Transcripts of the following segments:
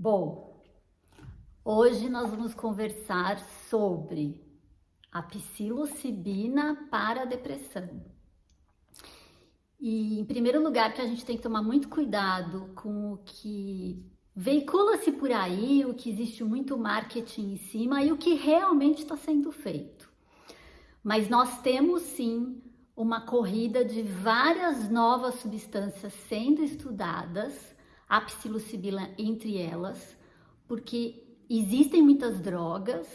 Bom, hoje nós vamos conversar sobre a psilocibina para a depressão. E em primeiro lugar que a gente tem que tomar muito cuidado com o que veicula-se por aí, o que existe muito marketing em cima e o que realmente está sendo feito. Mas nós temos sim uma corrida de várias novas substâncias sendo estudadas a psilocibina entre elas, porque existem muitas drogas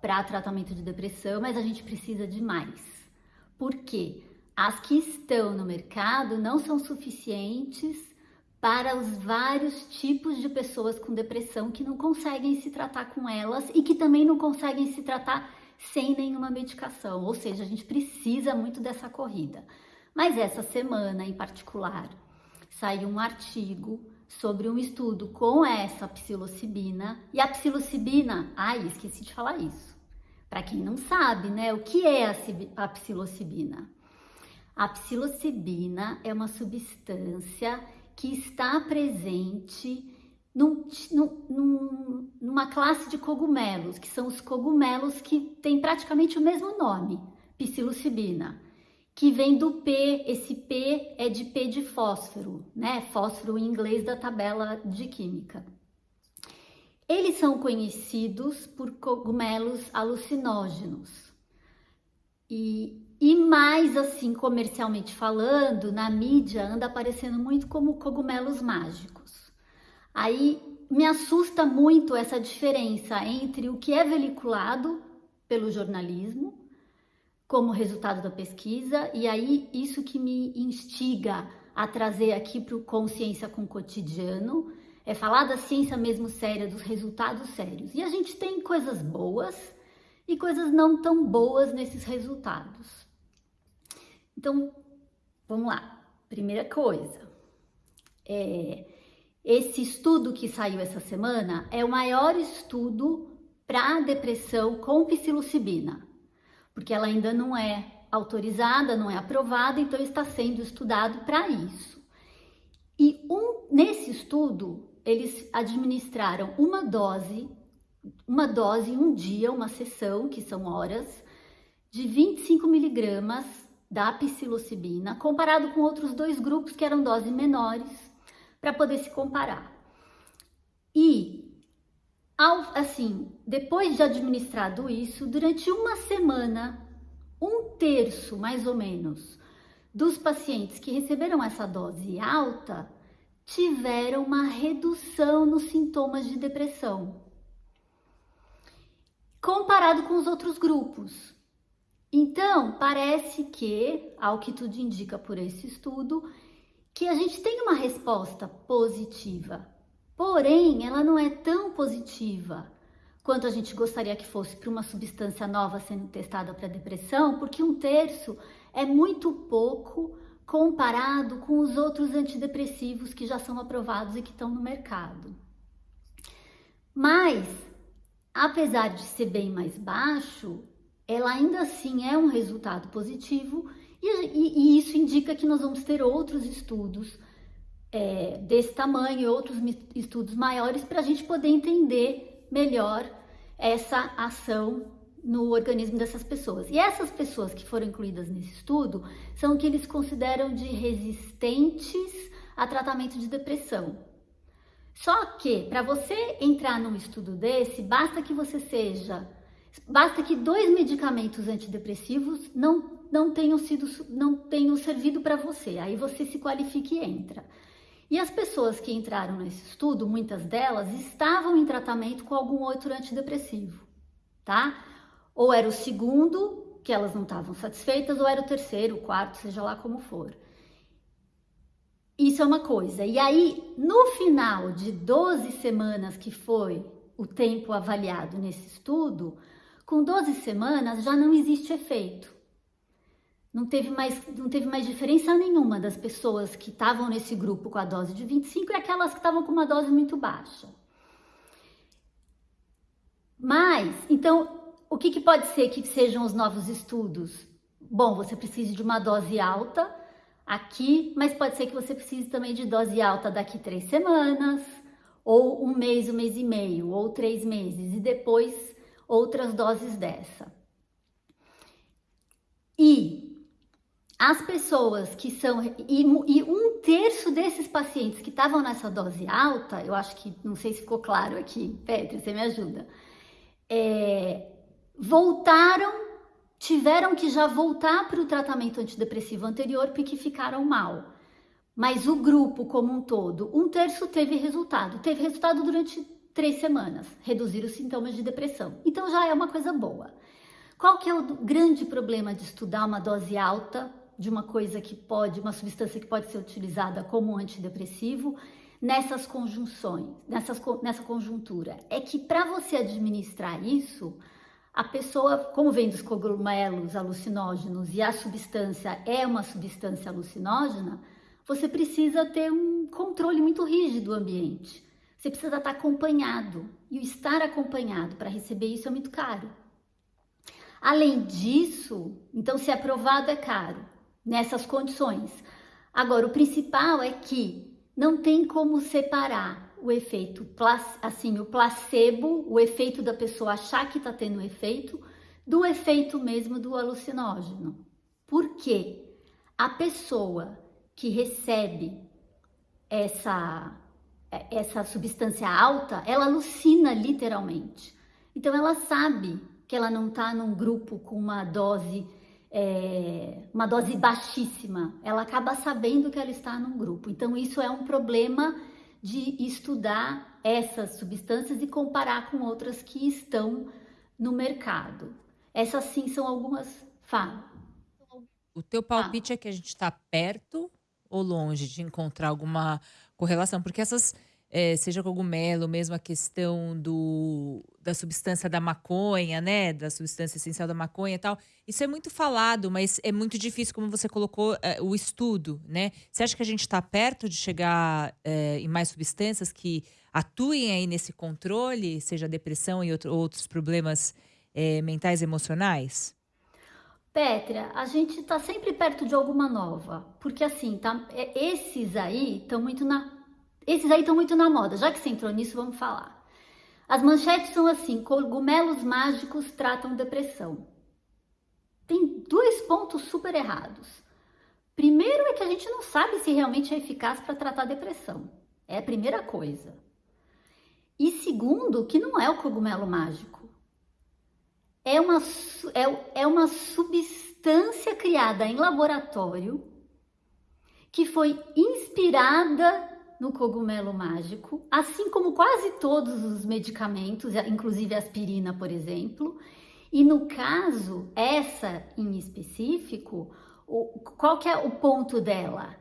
para tratamento de depressão, mas a gente precisa de mais. Por quê? As que estão no mercado não são suficientes para os vários tipos de pessoas com depressão que não conseguem se tratar com elas e que também não conseguem se tratar sem nenhuma medicação. Ou seja, a gente precisa muito dessa corrida. Mas essa semana em particular saiu um artigo sobre um estudo com essa psilocibina. E a psilocibina, ai, esqueci de falar isso. Para quem não sabe, né, o que é a psilocibina? A psilocibina é uma substância que está presente num, num, numa classe de cogumelos, que são os cogumelos que têm praticamente o mesmo nome, psilocibina que vem do P, esse P é de P de fósforo, né? Fósforo em inglês da tabela de química. Eles são conhecidos por cogumelos alucinógenos. E, e mais assim, comercialmente falando, na mídia anda aparecendo muito como cogumelos mágicos. Aí me assusta muito essa diferença entre o que é veiculado pelo jornalismo como resultado da pesquisa, e aí isso que me instiga a trazer aqui para o Consciência com o Cotidiano, é falar da ciência mesmo séria, dos resultados sérios. E a gente tem coisas boas e coisas não tão boas nesses resultados. Então, vamos lá. Primeira coisa, é, esse estudo que saiu essa semana é o maior estudo para depressão com psilocibina porque ela ainda não é autorizada, não é aprovada, então está sendo estudado para isso. E um, nesse estudo, eles administraram uma dose, uma dose um dia, uma sessão, que são horas, de 25 miligramas da psilocibina, comparado com outros dois grupos que eram doses menores, para poder se comparar. E assim, depois de administrado isso, durante uma semana, um terço mais ou menos dos pacientes que receberam essa dose alta tiveram uma redução nos sintomas de depressão, comparado com os outros grupos. Então, parece que, ao que tudo indica por esse estudo, que a gente tem uma resposta positiva Porém, ela não é tão positiva quanto a gente gostaria que fosse para uma substância nova sendo testada para depressão, porque um terço é muito pouco comparado com os outros antidepressivos que já são aprovados e que estão no mercado. Mas, apesar de ser bem mais baixo, ela ainda assim é um resultado positivo e, e, e isso indica que nós vamos ter outros estudos é, desse tamanho e outros estudos maiores para a gente poder entender melhor essa ação no organismo dessas pessoas. E essas pessoas que foram incluídas nesse estudo são o que eles consideram de resistentes a tratamento de depressão. Só que para você entrar num estudo desse, basta que você seja, basta que dois medicamentos antidepressivos não, não tenham sido, não tenham servido para você. Aí você se qualifica e entra. E as pessoas que entraram nesse estudo, muitas delas estavam em tratamento com algum outro antidepressivo, tá? Ou era o segundo, que elas não estavam satisfeitas, ou era o terceiro, o quarto, seja lá como for. Isso é uma coisa. E aí, no final de 12 semanas, que foi o tempo avaliado nesse estudo, com 12 semanas já não existe efeito não teve mais, não teve mais diferença nenhuma das pessoas que estavam nesse grupo com a dose de 25 e aquelas que estavam com uma dose muito baixa. Mas, então, o que, que pode ser que sejam os novos estudos? Bom, você precisa de uma dose alta aqui, mas pode ser que você precise também de dose alta daqui três semanas, ou um mês, um mês e meio, ou três meses, e depois outras doses dessa. E as pessoas que são. E, e, um terço desses pacientes que estavam nessa dose alta, eu acho que, não sei se ficou claro aqui, Petra, você me ajuda, é, voltaram, tiveram que já voltar para o tratamento antidepressivo anterior porque ficaram mal. Mas o grupo como um todo, um terço teve resultado. Teve resultado durante três semanas, reduzir os sintomas de depressão. Então já é uma coisa boa. Qual que é o grande problema de estudar uma dose alta de uma coisa que pode, uma substância que pode ser utilizada como antidepressivo nessas conjunções, nessas, nessa conjuntura? É que para você administrar isso, a pessoa, como vem dos cogumelos alucinógenos e a substância é uma substância alucinógena, você precisa ter um controle muito rígido do ambiente. Você precisa estar acompanhado. E o estar acompanhado para receber isso é muito caro. Além disso, então, se aprovado é caro nessas condições. Agora, o principal é que não tem como separar o efeito, assim, o placebo, o efeito da pessoa achar que está tendo efeito, do efeito mesmo do alucinógeno. Por quê? A pessoa que recebe essa, essa substância alta, ela alucina literalmente. Então ela sabe que ela não está num grupo com uma dose é, uma dose baixíssima. Ela acaba sabendo que ela está num grupo. Então isso é um problema de estudar essas substâncias e comparar com outras que estão no mercado. Essas sim são algumas. Fala. O teu palpite ah. é que a gente está perto ou longe de encontrar alguma correlação? Porque essas, é, seja cogumelo, mesmo a questão do, da substância da maconha, né? Da substância essencial da maconha e tal, isso é muito falado, mas é muito difícil, como você colocou, é, o estudo, né? Você acha que a gente está perto de chegar é, em mais substâncias que atuem aí nesse controle, seja depressão e outro, outros problemas é, mentais e emocionais? Petra, a gente está sempre perto de alguma nova, porque assim, tá, é, esses aí estão muito na, esses aí estão muito na moda. Já que você entrou nisso, vamos falar. As manchetes são assim: cogumelos mágicos tratam depressão. Tem dois pontos super errados. Primeiro é que a gente não sabe se realmente é eficaz para tratar depressão. É a primeira coisa. E segundo, que não é o cogumelo mágico é uma, é, é uma substância criada em laboratório que foi inspirada no cogumelo mágico, assim como quase todos os medicamentos, inclusive aspirina, por exemplo. E no caso, essa em específico, o, qual que é o ponto dela?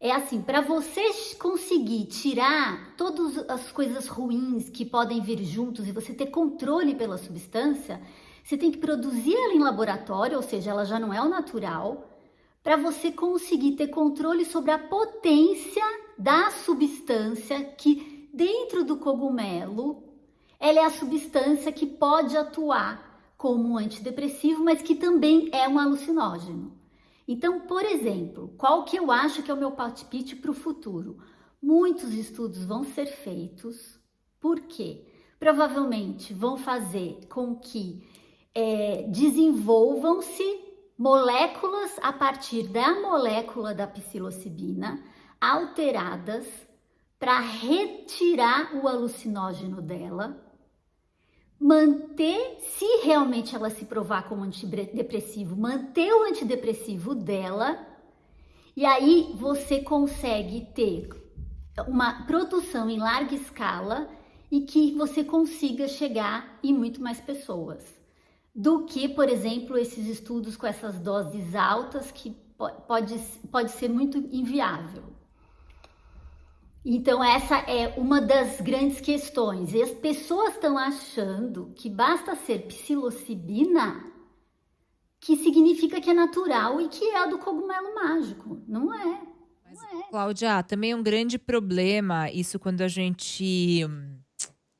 É assim, para você conseguir tirar todas as coisas ruins que podem vir juntos e você ter controle pela substância, você tem que produzir ela em laboratório, ou seja, ela já não é o natural, para você conseguir ter controle sobre a potência da substância que dentro do cogumelo, ela é a substância que pode atuar como um antidepressivo, mas que também é um alucinógeno. Então, por exemplo, qual que eu acho que é o meu palpite para o futuro? Muitos estudos vão ser feitos, porque provavelmente vão fazer com que é, desenvolvam-se moléculas a partir da molécula da psilocibina alteradas para retirar o alucinógeno dela, manter, se realmente ela se provar como antidepressivo, manter o antidepressivo dela, e aí você consegue ter uma produção em larga escala e que você consiga chegar em muito mais pessoas do que, por exemplo, esses estudos com essas doses altas que pode, pode ser muito inviável. Então, essa é uma das grandes questões. E as pessoas estão achando que basta ser psilocibina, que significa que é natural e que é a do cogumelo mágico. Não é. Mas, não é. Cláudia, também é um grande problema isso quando a gente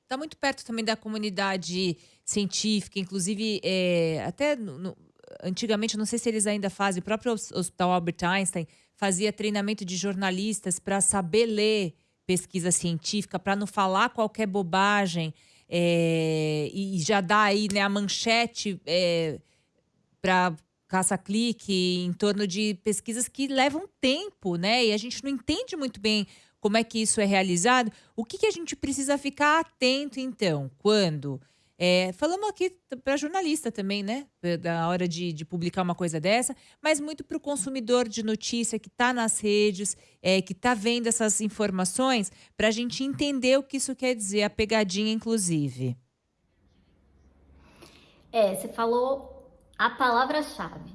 está hum, muito perto também da comunidade científica, inclusive é, até no, no, antigamente, não sei se eles ainda fazem, o próprio Hospital Albert Einstein fazia treinamento de jornalistas para saber ler pesquisa científica, para não falar qualquer bobagem é, e já dar aí né, a manchete é, para caça-clique em torno de pesquisas que levam tempo, né? E a gente não entende muito bem como é que isso é realizado. O que, que a gente precisa ficar atento, então, quando é, falamos aqui para jornalista também, né? Da hora de, de, publicar uma coisa dessa, mas muito para o consumidor de notícia que está nas redes, é, que está vendo essas informações, para a gente entender o que isso quer dizer, a pegadinha, inclusive. É, você falou a palavra-chave.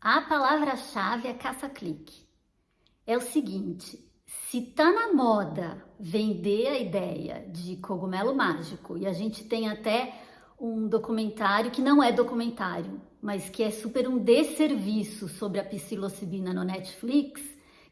A palavra-chave é caça-clique. É o seguinte: se tá na moda vender a ideia de cogumelo mágico e a gente tem até um documentário que não é documentário, mas que é super um desserviço sobre a psilocibina no Netflix,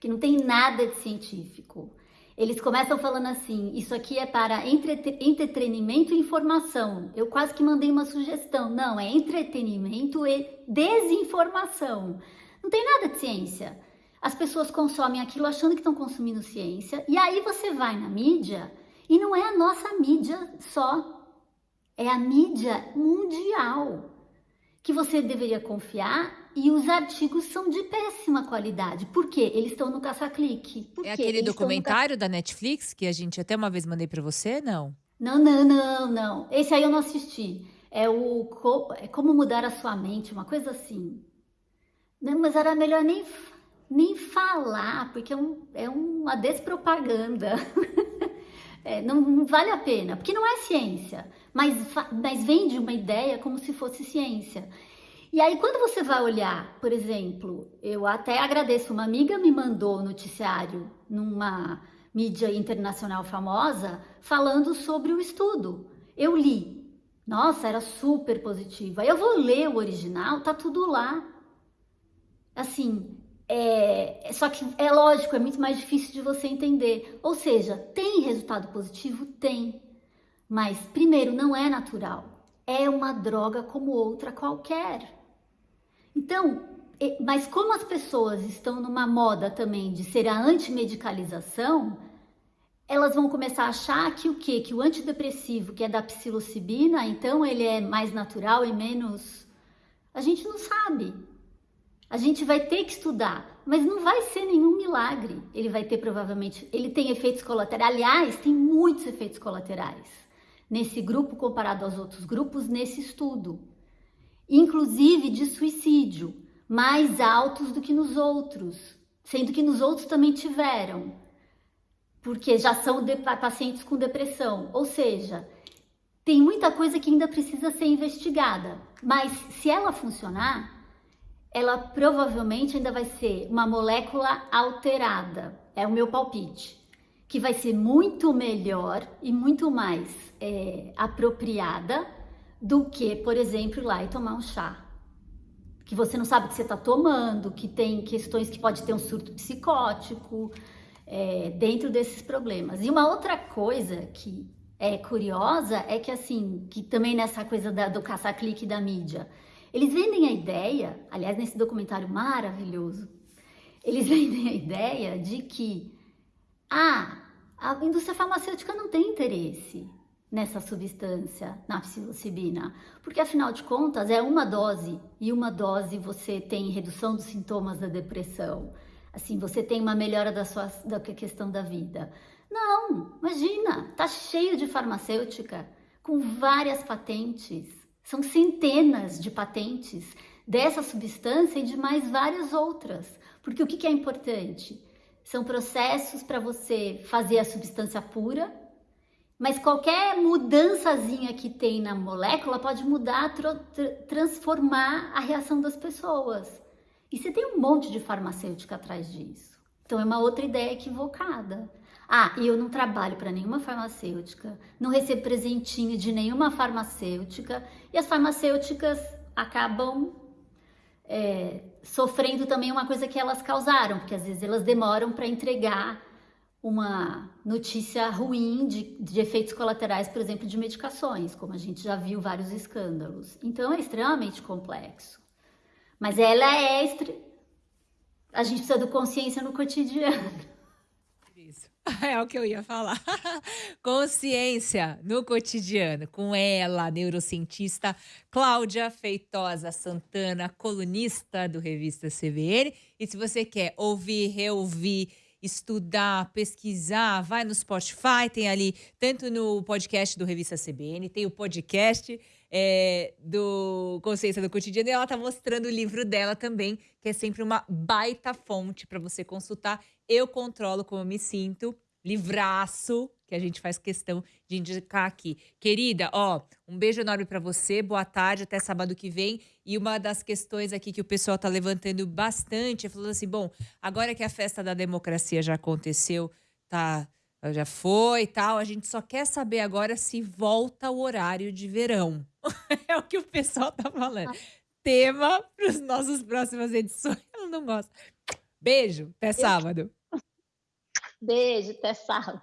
que não tem nada de científico. Eles começam falando assim: isso aqui é para entretenimento e informação. Eu quase que mandei uma sugestão. Não, é entretenimento e desinformação. Não tem nada de ciência as pessoas consomem aquilo achando que estão consumindo ciência, e aí você vai na mídia, e não é a nossa mídia só, é a mídia mundial que você deveria confiar e os artigos são de péssima qualidade. Por quê? Eles estão no caça-clique. É aquele documentário da Netflix que a gente até uma vez mandei para você, não? Não, não, não, não. Esse aí eu não assisti. É o é Como Mudar a Sua Mente, uma coisa assim. Não, mas era melhor nem nem falar, porque é, um, é uma despropaganda. é, não, não, vale a pena, porque não é ciência, mas, mas vende uma ideia como se fosse ciência. E aí, quando você vai olhar, por exemplo, eu até agradeço, uma amiga me mandou noticiário numa mídia internacional famosa falando sobre o estudo. Eu li. Nossa, era super positivo. Aí eu vou ler o original, tá tudo lá. Assim, é, só que é lógico, é muito mais difícil de você entender. Ou seja, tem resultado positivo? Tem. Mas, primeiro, não é natural. É uma droga como outra qualquer. Então, mas como as pessoas estão numa moda também de ser a antimedicalização, elas vão começar a achar que o quê? Que o antidepressivo, que é da psilocibina, então ele é mais natural e menos. A gente não sabe. A gente vai ter que estudar, mas não vai ser nenhum milagre. Ele vai ter provavelmente, ele tem efeitos colaterais. Aliás, tem muitos efeitos colaterais nesse grupo comparado aos outros grupos nesse estudo, inclusive de suicídio, mais altos do que nos outros, sendo que nos outros também tiveram, porque já são pacientes com depressão. Ou seja, tem muita coisa que ainda precisa ser investigada, mas se ela funcionar, ela provavelmente ainda vai ser uma molécula alterada, é o meu palpite, que vai ser muito melhor e muito mais é, apropriada do que, por exemplo, ir lá e tomar um chá. Que você não sabe o que você está tomando, que tem questões que pode ter um surto psicótico é, dentro desses problemas. E uma outra coisa que é curiosa é que, assim, que também nessa coisa da, do caça-clique da mídia, eles vendem a ideia, aliás, nesse documentário maravilhoso, eles vendem a ideia de que ah, a indústria farmacêutica não tem interesse nessa substância, na psilocibina, porque afinal de contas é uma dose e uma dose você tem redução dos sintomas da depressão, assim você tem uma melhora da sua da questão da vida. Não, imagina, tá cheio de farmacêutica com várias patentes são centenas de patentes dessa substância e de mais várias outras. Porque o que é importante? São processos para você fazer a substância pura, mas qualquer mudançazinha que tem na molécula pode mudar, transformar a reação das pessoas. E você tem um monte de farmacêutica atrás disso. Então é uma outra ideia equivocada. Ah, e eu não trabalho para nenhuma farmacêutica, não recebo presentinho de nenhuma farmacêutica e as farmacêuticas acabam é, sofrendo também uma coisa que elas causaram, porque às vezes elas demoram para entregar uma notícia ruim de, de, efeitos colaterais, por exemplo, de medicações, como a gente já viu vários escândalos. Então é extremamente complexo. Mas ela é. A gente precisa do consciência no cotidiano. É o que eu ia falar. Consciência no cotidiano, com ela, neurocientista Cláudia Feitosa Santana, colunista do Revista CBN. E se você quer ouvir, reouvir, estudar, pesquisar, vai no Spotify, tem ali, tanto no podcast do Revista CBN, tem o podcast é, do Consciência do Cotidiano, e ela está mostrando o livro dela também, que é sempre uma baita fonte para você consultar. Eu controlo como eu me sinto, livraço, que a gente faz questão de indicar aqui. Querida, ó, um beijo enorme para você, boa tarde, até sábado que vem. E uma das questões aqui que o pessoal tá levantando bastante, é falando assim, bom, agora que a festa da democracia já aconteceu, tá, já foi e tal, a gente só quer saber agora se volta o horário de verão. é o que o pessoal tá falando. Ah. Tema para as nossas próximas edições. Eu não gosto. Beijo, até sábado. Beijo, até sábado.